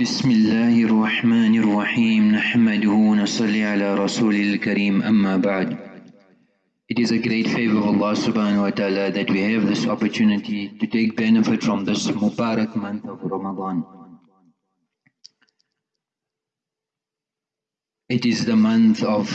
بسم الله الرحمن الرحيم نحمده ونصلي على رسول الكريم أما بعد It is a great favor of Allah subhanahu wa ta'ala that we have this opportunity to take benefit from this Mubarak month of Ramadan. It is the month of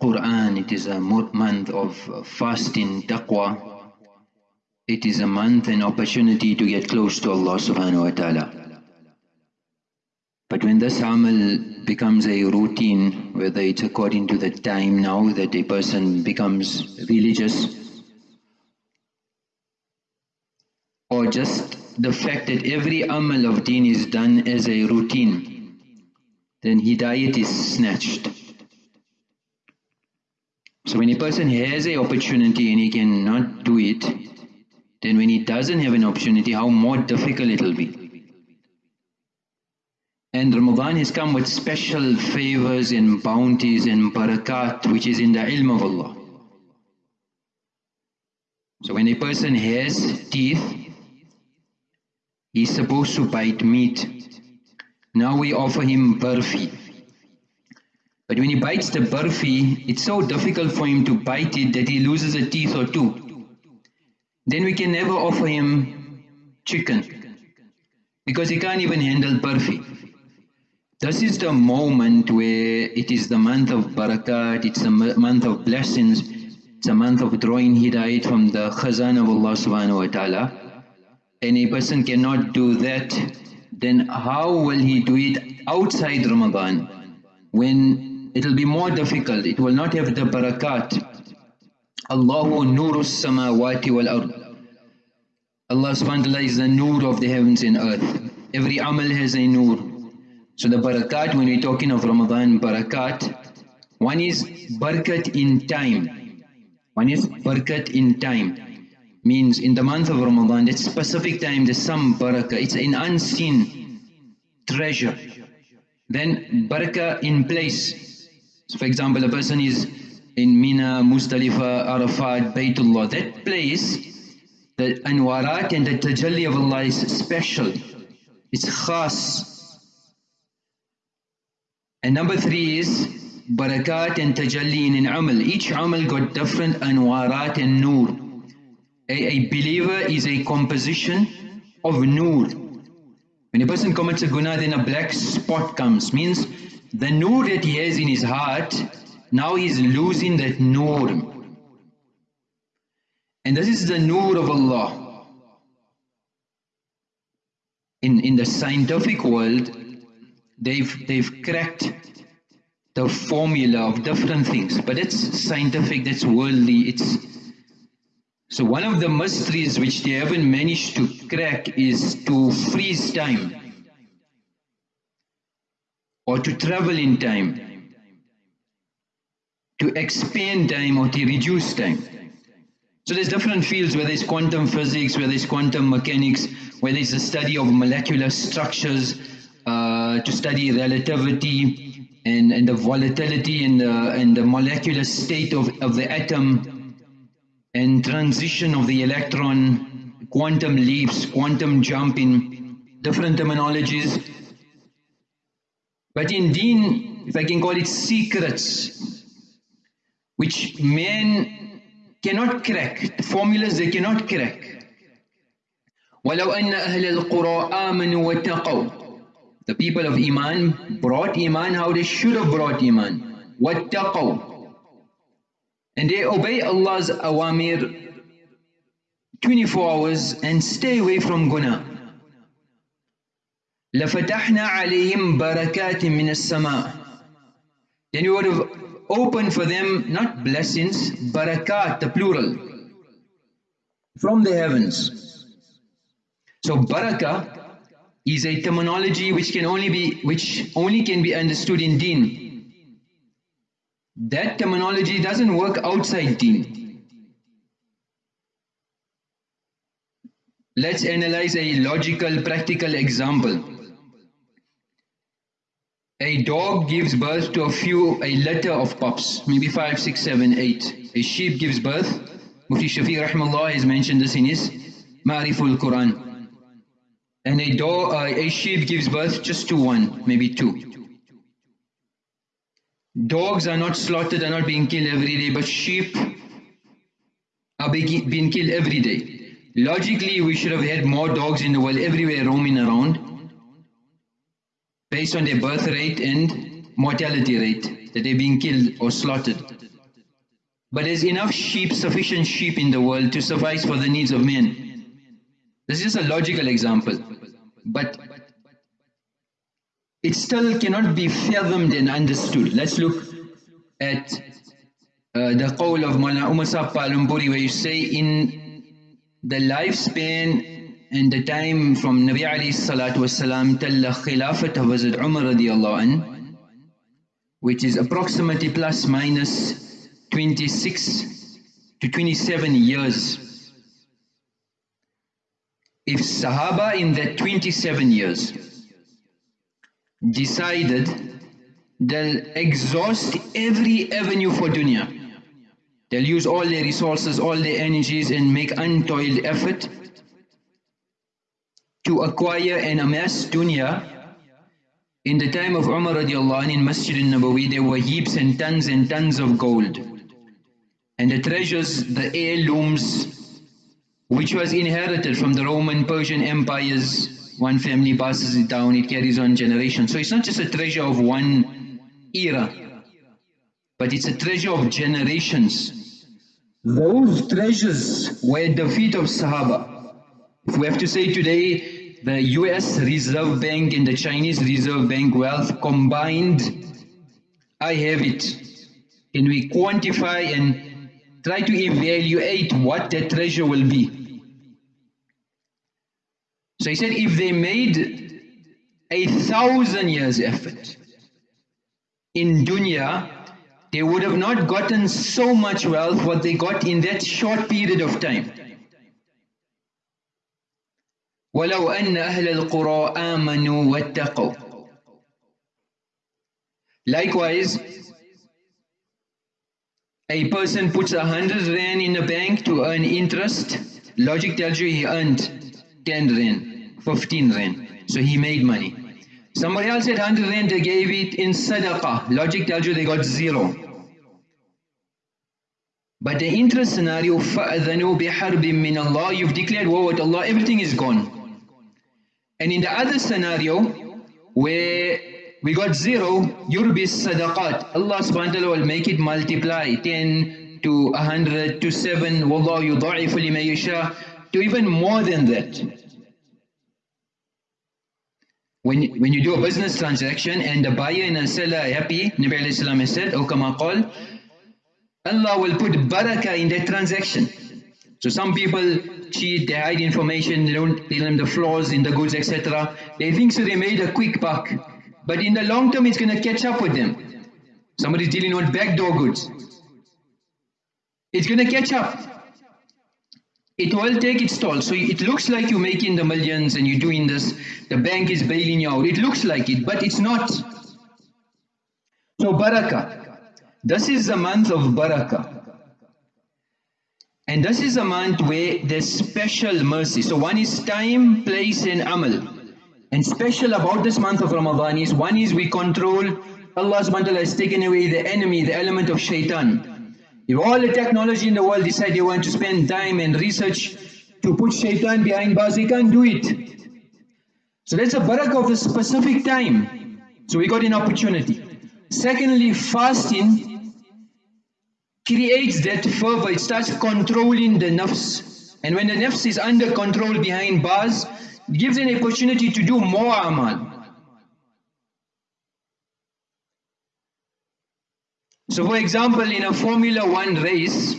Quran, it is a month of fasting, taqwa. It is a month and opportunity to get close to Allah subhanahu wa ta'ala. But when this amal becomes a routine, whether it's according to the time now that a person becomes religious, or just the fact that every amal of deen is done as a routine, then hidayat is snatched. So when a person has an opportunity and he cannot do it, then when he doesn't have an opportunity, how more difficult it will be. And Ramadan has come with special favors and bounties and barakat which is in the ilm of Allah. So when a person has teeth, he's supposed to bite meat. Now we offer him barfi. But when he bites the barfi, it's so difficult for him to bite it that he loses a teeth or two. Then we can never offer him chicken because he can't even handle barfi. This is the moment where it is the month of barakat, it's a month of blessings, it's a month of drawing hidayat from the khazan of Allah subhanahu wa ta'ala. And a person cannot do that, then how will he do it outside Ramadan? When it will be more difficult, it will not have the barakat. Allahu nuru samawati wal ard. Allah subhanahu wa ta'ala is the nur of the heavens and earth. Every amal has a nur. So the barakat, when we're talking of Ramadan barakat, one is barakat in time. One is barakat in time. Means in the month of Ramadan, that specific time, there's some barakah. It's an unseen treasure. Then barakah in place. So for example, a person is in Mina, Muzdalifah, Arafat, Baytullah. That place, the anwarat and the tajalli of Allah is special. It's khas. And number three is barakat and tajalli in amal. Each amal got different anwarat and nur. A, a believer is a composition of nur. When a person commits a guna, then a black spot comes. Means the nur that he has in his heart, now he's losing that nur. And this is the nur of Allah. In, in the scientific world, they've they've cracked the formula of different things but it's scientific that's worldly it's so one of the mysteries which they haven't managed to crack is to freeze time or to travel in time to expand time or to reduce time. So there's different fields whether it's quantum physics whether it's quantum mechanics whether it's the study of molecular structures uh, to study relativity and, and the volatility and the, and the molecular state of, of the atom and transition of the electron, quantum leaps, quantum jumping, different terminologies. But in deen, if I can call it secrets, which men cannot crack, formulas they cannot crack. ولو أن أهل القرى آمنوا واتقوا the people of Iman brought Iman how they should have brought Iman. وَاتَّقَوْا And they obey Allah's awamir 24 hours and stay away from guna. لَفَتَحْنَا عَلَيْهِمْ بَرَكَاتٍ مِّنَ السَّمَاءِ Then we would have opened for them not blessings, barakat, the plural, from the heavens. So barakah is a terminology which can only be which only can be understood in deen. That terminology doesn't work outside deen. Let's analyze a logical, practical example. A dog gives birth to a few, a litter of pups, maybe five, six, seven, eight. A sheep gives birth. Mufti Shafi rahimahullah has mentioned this in his Ma'riful Quran And a, dog, uh, a sheep gives birth just to one, maybe two. Dogs are not slaughtered, are not being killed every day, but sheep are being killed every day. Logically, we should have had more dogs in the world everywhere roaming around based on their birth rate and mortality rate that they're being killed or slaughtered. But there's enough sheep, sufficient sheep in the world to suffice for the needs of men. This is a logical example, but it still cannot be fathomed and understood. Let's look at uh, the qawl of Mullah Umar Saab Palanpuri where you say in the lifespan and the time from Nabi alayhi salatu wasalam till the Khilafat of Hazrat Umar radiallahu an, which is approximately plus minus 26 to 27 years if Sahaba in that 27 years decided they'll exhaust every avenue for dunya, they'll use all their resources, all their energies and make untoiled effort to acquire and amass dunya, in the time of Umar radiallahu anh in Masjid al-Nabawi there were heaps and tons and tons of gold. And the treasures, the heirlooms, which was inherited from the Roman Persian empires. One family passes it down, it carries on generations. So it's not just a treasure of one era, but it's a treasure of generations. Those treasures were at the feet of Sahaba. If we have to say today, the US Reserve Bank and the Chinese Reserve Bank wealth combined, I have it. Can we quantify and try to evaluate what that treasure will be? So he said if they made a thousand years effort in dunya, they would have not gotten so much wealth what they got in that short period of time. ولو أن أهل القرى آمنوا واتقوا Likewise, a person puts a hundred rand in the bank to earn interest. Logic tells you he earned 10 rand, 15 rand. So he made money. Somebody else had 100 rand, they gave it in sadaqah. Logic tells you they got zero. But the interest scenario, فَأَذَنُوا بِحَرْبٍ مِّنَ Allah, you've declared war with Allah, everything is gone. And in the other scenario, where we got zero, yurbi sadaqat. Allah subhanahu wa ta'ala will make it multiply, 10 to 100 to 7, وَاللَّهُ يُضَعِفُ لِمَن يَشَاءُ to even more than that. When, when you do a business transaction and the buyer and the seller are happy, Nabi alayhi has said, qal, Allah will put barakah in that transaction. So some people cheat, they hide information, they don't tell them the flaws in the goods, etc. They think so they made a quick buck. But in the long term, it's going to catch up with them. Somebody's dealing with backdoor goods. It's going to catch up it will take its toll. So it looks like you're making the millions and you're doing this, the bank is bailing you out. It looks like it, but it's not. So barakah. This is the month of barakah. And this is a month where there's special mercy. So one is time, place and amal. And special about this month of Ramadan is, one is we control, Allah has taken away the enemy, the element of shaitan. If all the technology in the world decide they want to spend time and research to put shaitan behind bars, they can't do it. So that's a barakah of a specific time. So we got an opportunity. Secondly, fasting creates that fervor. It starts controlling the nafs. And when the nafs is under control behind bars, it gives an opportunity to do more amal. So for example, in a Formula One race,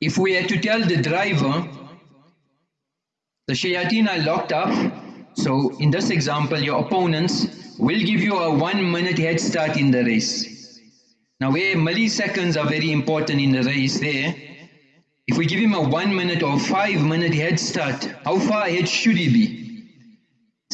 if we had to tell the driver, the shayateen are locked up, so in this example, your opponents will give you a one minute head start in the race. Now where milliseconds are very important in the race there, if we give him a one minute or five minute head start, how far ahead should he be?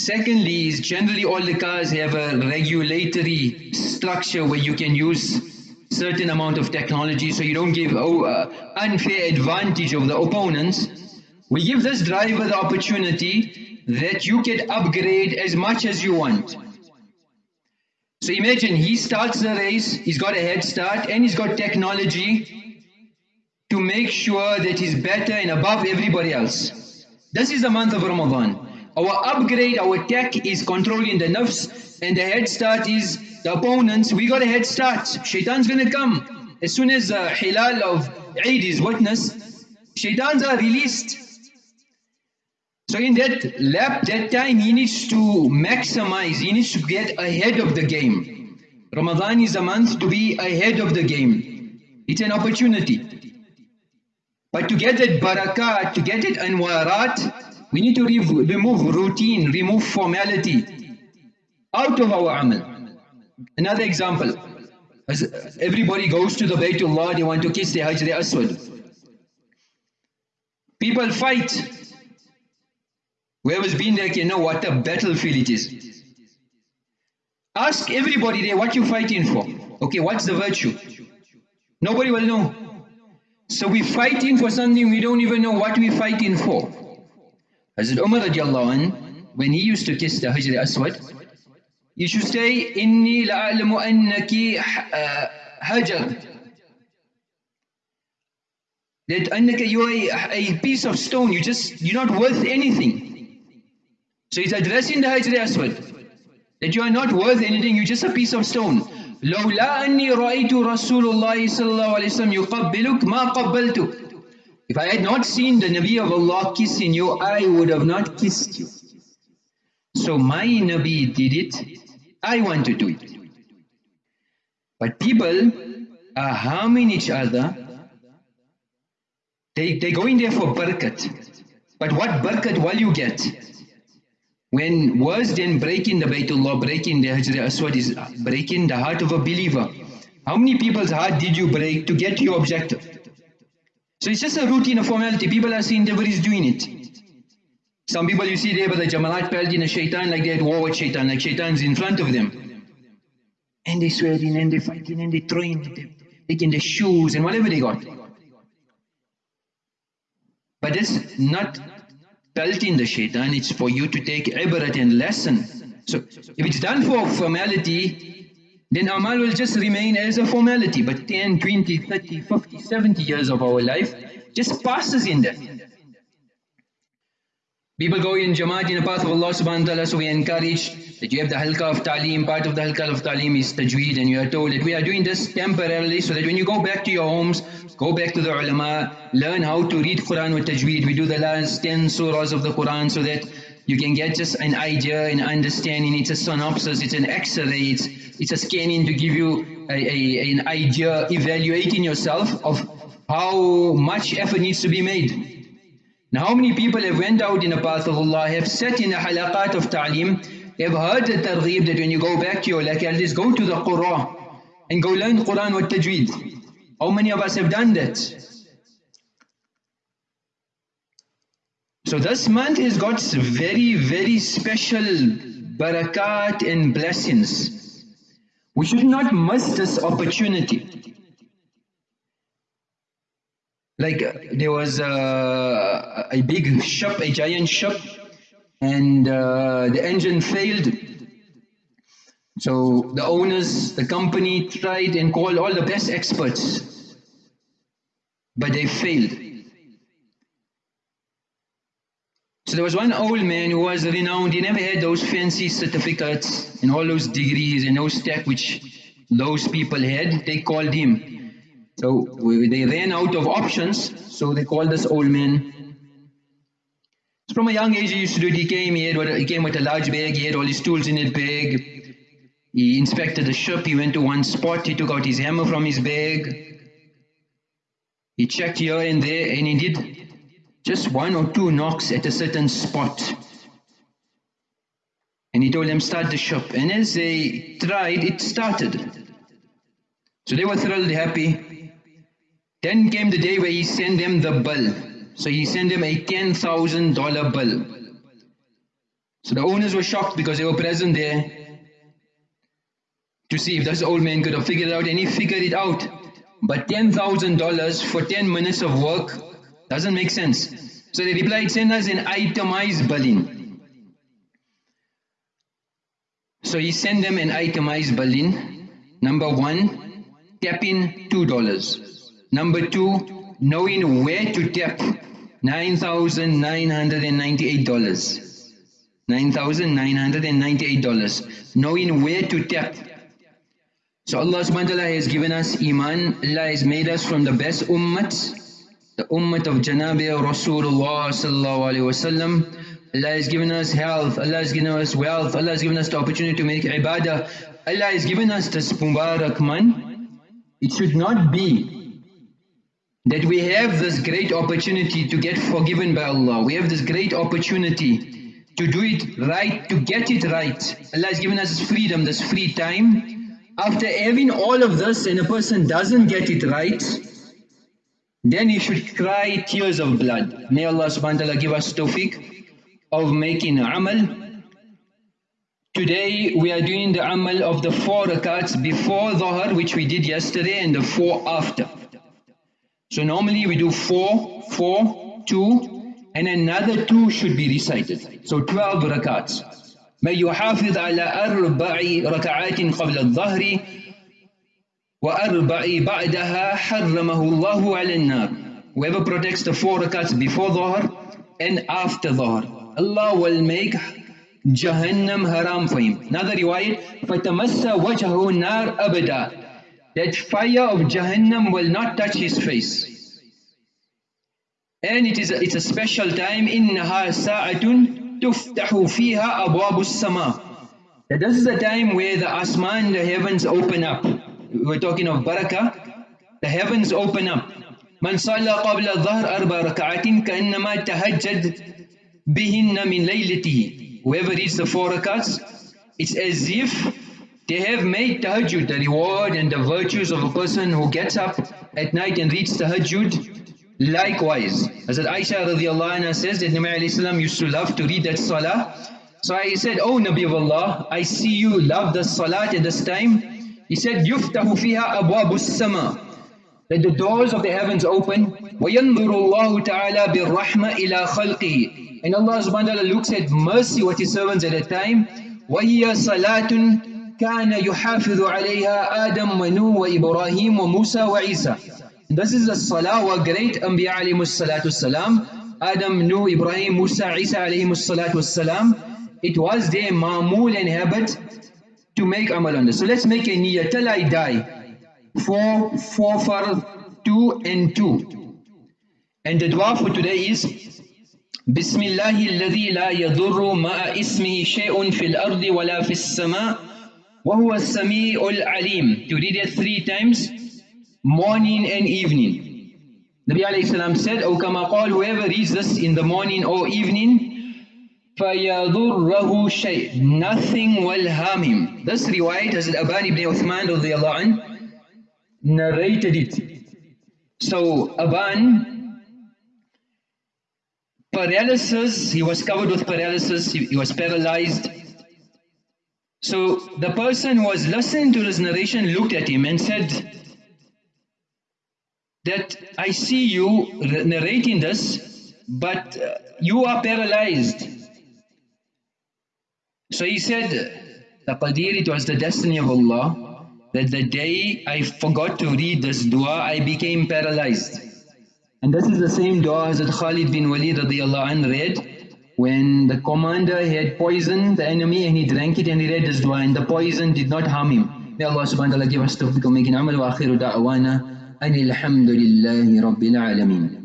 Secondly, is generally all the cars have a regulatory structure where you can use certain amount of technology so you don't give oh, uh, unfair advantage of the opponents. We give this driver the opportunity that you can upgrade as much as you want. So imagine he starts the race, he's got a head start and he's got technology to make sure that he's better and above everybody else. This is the month of Ramadan. Our upgrade, our tech is controlling the nafs and the head start is the opponents. We got a head start. Shaitan's gonna come. As soon as the hilal of Eid is witnessed, shaitans are released. So in that lap, that time, he needs to maximize, he needs to get ahead of the game. Ramadan is a month to be ahead of the game. It's an opportunity. But to get that barakat, to get it anwarat, we need to re remove routine, remove formality out of our amal. Another example, as everybody goes to the Baytullah, they want to kiss the Hajr Aswad. People fight Whoever's been there can know what a battlefield it is. Ask everybody there what you're fighting for. Okay, what's the virtue? Nobody will know. So we're fighting for something we don't even know what we're fighting for. Hazrat Umar radiallahu anh, when he used to kiss the Hajr Aswad, you should say, Inni la'alamu annaki uh, hajar. That annaka you are a piece of stone, you just, you're not worth anything. So he's addressing the Hajr Aswad that you are not worth anything, you're just a piece of stone. لولا أني رأيت رسول الله صلى الله عليه وسلم يقبلك ما قبلتك. If I had not seen the Nabi of Allah kissing you, I would have not kissed you. So my Nabi did it, I want to do it. But people are harming each other. They, they're going there for barakat. But what barakat will you get? When worse than breaking the Baytullah, breaking the Hajr Aswad is breaking the heart of a believer. How many people's heart did you break to get your objective? So it's just a routine, a formality. People are seeing everybody's doing it. Some people you see there but the Jamaat pelted in a shaitan like they had war with shaitan, like shaitan's in front of them. And they're swearing and they're fighting and they're throwing, taking their shoes and whatever they got. But it's not pelting the shaitan, it's for you to take ibrat and lesson. So if it's done for formality, then amal will just remain as a formality. But 10, 20, 30, 50, 70 years of our life just passes in that. People go in Jamaat in the path of Allah subhanahu wa ta'ala, so we encourage that you have the halqa of ta'lim, part of the halqa of ta'lim is tajweed and you are told that we are doing this temporarily so that when you go back to your homes, go back to the ulama, learn how to read Quran with tajweed. We do the last 10 surahs of the Quran so that you can get just an idea, an understanding, it's a synopsis, it's an x-ray, it's, it's a scanning to give you a, a, an idea, evaluating yourself of how much effort needs to be made. Now how many people have went out in the path of Allah, have sat in the halaqat of ta'lim, have heard the targheeb that when you go back to your localities, go to the Quran and go learn Quran with tajweed. How many of us have done that? So this month has got very, very special barakat and blessings. We should not miss this opportunity. Like uh, there was uh, a big ship, a giant ship, and uh, the engine failed. So the owners, the company tried and called all the best experts, but they failed. So there was one old man who was renowned, he never had those fancy certificates and all those degrees and those tech which those people had, they called him. So they ran out of options, so they called this old man. So from a young age he used to do he came, he, had, he came with a large bag, he had all his tools in his bag. He inspected the ship, he went to one spot, he took out his hammer from his bag. He checked here and there and he did just one or two knocks at a certain spot. And he told them start the shop. And as they tried, it started. So they were thrilled, happy. Then came the day where he sent them the bill. So he sent them a $10,000 bill. So the owners were shocked because they were present there to see if this old man could have figured it out and he figured it out. But $10,000 for 10 minutes of work doesn't make sense. So they replied, send us an itemized billing. So he sent them an itemized billing. Number one, tap in $2. Number two, knowing where to tap, $9,998. $9,998. Knowing where to tap. So Allah subhanahu wa ta'ala has given us Iman. Allah has made us from the best ummat. The ummat of Janabi Rasulullah sallallahu alayhi wa sallam. Allah has given us health, Allah has given us wealth, Allah has given us the opportunity to make ibadah. Allah has given us this Mubarak man. It should not be that we have this great opportunity to get forgiven by Allah. We have this great opportunity to do it right, to get it right. Allah has given us freedom, this free time. After having all of this and a person doesn't get it right, then he should cry tears of blood. May Allah subhanahu wa ta'ala give us tawfiq of making amal. Today we are doing the amal of the four rakats before Dhuhr which we did yesterday and the four after. So normally we do four, four, two, and another two should be recited. So 12 rakats. من يحافظ على أربع ركعات قبل الظهر وأربع بعدها حرمه الله على النار. Whoever protects the four rakats before Dhuhr and after Dhuhr, Allah will make Jahannam haram for him. Another riwayat, فَتَمَسَّ وَجْهَهُ النَّارِ أَبَدًا That fire of Jahannam will not touch his face. And it is a, it's a special time إنها ساعة تفتح فيها أبواب السماء that this is a time where the asman, the heavens open up. We're talking of barakah. The heavens open up. من صلى قبل الظهر أربع ركعات كأنما تهجد بهن من ليلته. Whoever reads the four rakats, it's as if they have made tahajjud, the reward and the virtues of a person who gets up at night and reads tahajjud Likewise, Hazrat Aisha radiallahu anha says that Nabi alayhi used to love to read that salah. So I said, Oh Nabi of Allah, I see you love the salat at this time. He said, يُفْتَحُ فِيهَا أَبْوَابُ السَّمَاءِ that the doors of the heavens open. وَيَنْظُرُ اللَّهُ تَعَالَى بِالرَّحْمَةِ إِلَىٰ خَلْقِهِ And Allah subhanahu wa ta'ala looks at mercy with His servants at a time. وَهِيَ صَلَاةٌ كَانَ يُحَافِظُ عَلَيْهَا آدَمْ وَنُوح وَإِبْرَاهِيم وَمُوسَى وَعِيسَى And this is the salah where great Anbiya alayhimu salatu salam, Adam, Nuh, Ibrahim, Musa, Isa alayhimu salatu salam. It was their mamool and habit to make amal on this. So let's make a niyyah till I die. Four, four for two and two. And the dua for today is بسم الله الذي لا يضر مع اسمه شيء في الأرض ولا في السماء وهو السميع العليم. To read it three times morning and evening. Nabi alayhi salam said, O kama qal, whoever reads this in the morning or evening, فَيَضُرَّهُ شَيْءٍ Nothing will harm him. This riwayat, Hazrat Aban ibn Uthman anh, narrated it. So Aban, paralysis, he was covered with paralysis, he, he was paralyzed. So the person who was listening to this narration looked at him and said, that I see you narrating this, but uh, you are paralyzed. So he said, "The Taqadir, it was the destiny of Allah that the day I forgot to read this dua, I became paralyzed. And this is the same dua Hazrat Khalid bin Walid read when the commander had poisoned the enemy and he drank it and he read this dua and the poison did not harm him. May Allah subhanahu wa ta'ala give us to of making amal wa akhiru da'wana alhamdulillahi rabbil alameen.